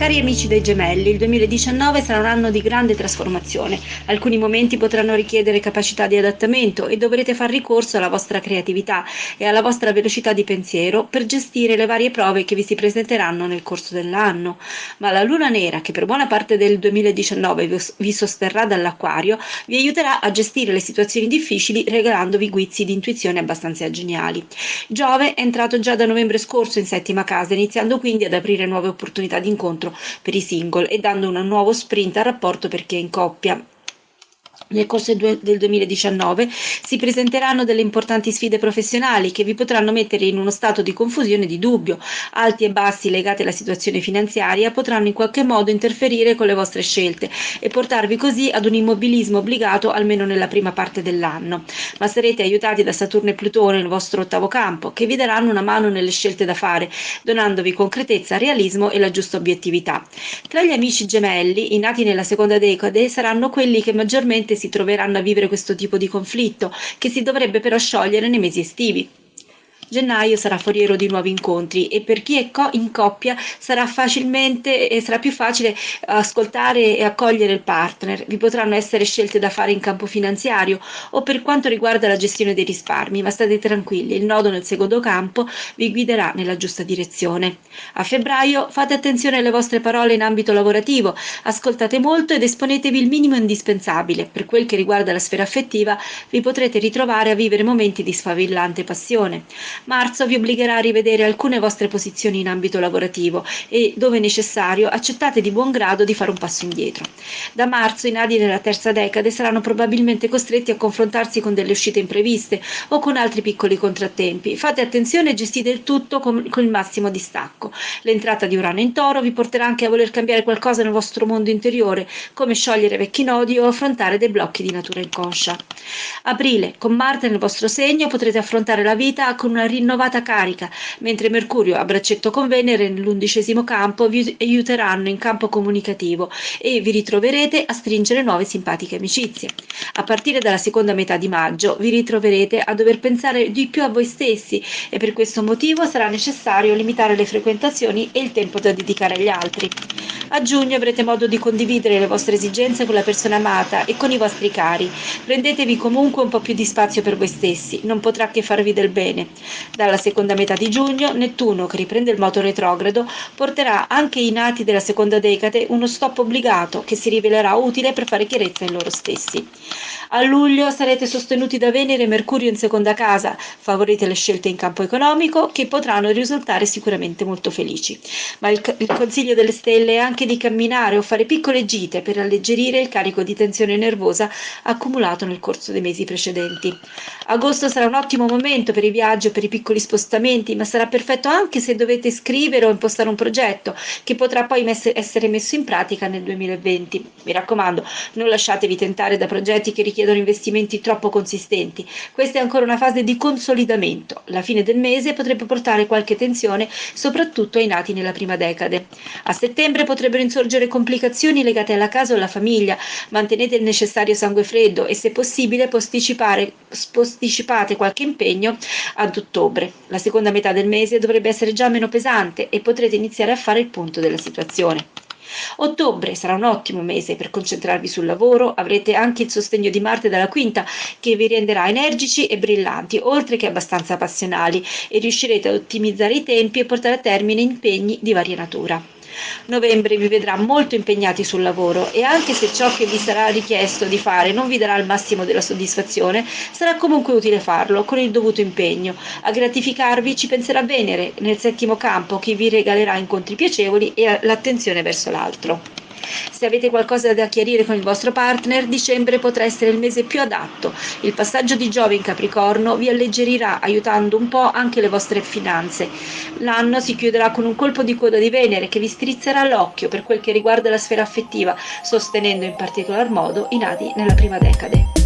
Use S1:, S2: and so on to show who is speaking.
S1: Cari amici dei gemelli, il 2019 sarà un anno di grande trasformazione. Alcuni momenti potranno richiedere capacità di adattamento e dovrete far ricorso alla vostra creatività e alla vostra velocità di pensiero per gestire le varie prove che vi si presenteranno nel corso dell'anno. Ma la luna nera, che per buona parte del 2019 vi sosterrà dall'acquario, vi aiuterà a gestire le situazioni difficili regalandovi guizzi di intuizione abbastanza geniali. Giove è entrato già da novembre scorso in settima casa, iniziando quindi ad aprire nuove opportunità di incontro per i single e dando un nuovo sprint al rapporto per chi è in coppia. Nel corso del 2019 si presenteranno delle importanti sfide professionali che vi potranno mettere in uno stato di confusione e di dubbio. Alti e bassi legati alla situazione finanziaria potranno in qualche modo interferire con le vostre scelte e portarvi così ad un immobilismo obbligato almeno nella prima parte dell'anno. Ma sarete aiutati da Saturno e Plutone nel vostro ottavo campo, che vi daranno una mano nelle scelte da fare, donandovi concretezza, realismo e la giusta obiettività. Tra gli amici gemelli, i nati nella seconda decade, saranno quelli che maggiormente si troveranno a vivere questo tipo di conflitto, che si dovrebbe però sciogliere nei mesi estivi. Gennaio sarà foriero di nuovi incontri e per chi è in coppia sarà facilmente e sarà più facile ascoltare e accogliere il partner. Vi potranno essere scelte da fare in campo finanziario o per quanto riguarda la gestione dei risparmi, ma state tranquilli, il nodo nel secondo campo vi guiderà nella giusta direzione. A febbraio fate attenzione alle vostre parole in ambito lavorativo, ascoltate molto ed esponetevi il minimo indispensabile. Per quel che riguarda la sfera affettiva, vi potrete ritrovare a vivere momenti di sfavillante passione. Marzo vi obbligherà a rivedere alcune vostre posizioni in ambito lavorativo e, dove necessario, accettate di buon grado di fare un passo indietro. Da marzo i nadi della terza decade saranno probabilmente costretti a confrontarsi con delle uscite impreviste o con altri piccoli contrattempi. Fate attenzione e gestite il tutto con, con il massimo distacco. L'entrata di Urano in toro vi porterà anche a voler cambiare qualcosa nel vostro mondo interiore, come sciogliere vecchi nodi o affrontare dei blocchi di natura inconscia. Aprile, con Marte nel vostro segno potrete affrontare la vita con una rinnovata carica, mentre Mercurio a braccetto con Venere nell'undicesimo campo vi aiuteranno in campo comunicativo e vi ritroverete a stringere nuove simpatiche amicizie. A partire dalla seconda metà di maggio vi ritroverete a dover pensare di più a voi stessi e per questo motivo sarà necessario limitare le frequentazioni e il tempo da dedicare agli altri. A giugno avrete modo di condividere le vostre esigenze con la persona amata e con i vostri cari. Prendetevi comunque un po' più di spazio per voi stessi, non potrà che farvi del bene. Dalla seconda metà di giugno, Nettuno, che riprende il moto retrogrado, porterà anche ai nati della seconda decade uno stop obbligato che si rivelerà utile per fare chiarezza in loro stessi. A luglio sarete sostenuti da Venere e Mercurio in seconda casa, favorite le scelte in campo economico che potranno risultare sicuramente molto felici. Ma il, il consiglio delle stelle è anche di camminare o fare piccole gite per alleggerire il carico di tensione nervosa accumulato nel corso dei mesi precedenti. Agosto sarà un ottimo momento per i viaggi o per i piccoli spostamenti, ma sarà perfetto anche se dovete scrivere o impostare un progetto che potrà poi essere messo in pratica nel 2020. Mi raccomando, non lasciatevi tentare da progetti che richiedono investimenti troppo consistenti. Questa è ancora una fase di consolidamento. La fine del mese potrebbe portare qualche tensione, soprattutto ai nati nella prima decade. A settembre potrebbero insorgere complicazioni legate alla casa o alla famiglia. Mantenete il necessario sangue freddo e se possibile posticipate qualche impegno ad ottobre. La seconda metà del mese dovrebbe essere già meno pesante e potrete iniziare a fare il punto della situazione. Ottobre sarà un ottimo mese per concentrarvi sul lavoro, avrete anche il sostegno di Marte dalla quinta che vi renderà energici e brillanti, oltre che abbastanza passionali e riuscirete ad ottimizzare i tempi e portare a termine impegni di varia natura. Novembre vi vedrà molto impegnati sul lavoro e anche se ciò che vi sarà richiesto di fare non vi darà il massimo della soddisfazione, sarà comunque utile farlo con il dovuto impegno. A gratificarvi ci penserà Venere nel settimo campo che vi regalerà incontri piacevoli e l'attenzione verso l'altro. Se avete qualcosa da chiarire con il vostro partner, dicembre potrà essere il mese più adatto. Il passaggio di Giove in Capricorno vi alleggerirà aiutando un po' anche le vostre finanze. L'anno si chiuderà con un colpo di coda di Venere che vi strizzerà l'occhio per quel che riguarda la sfera affettiva, sostenendo in particolar modo i nati nella prima decade.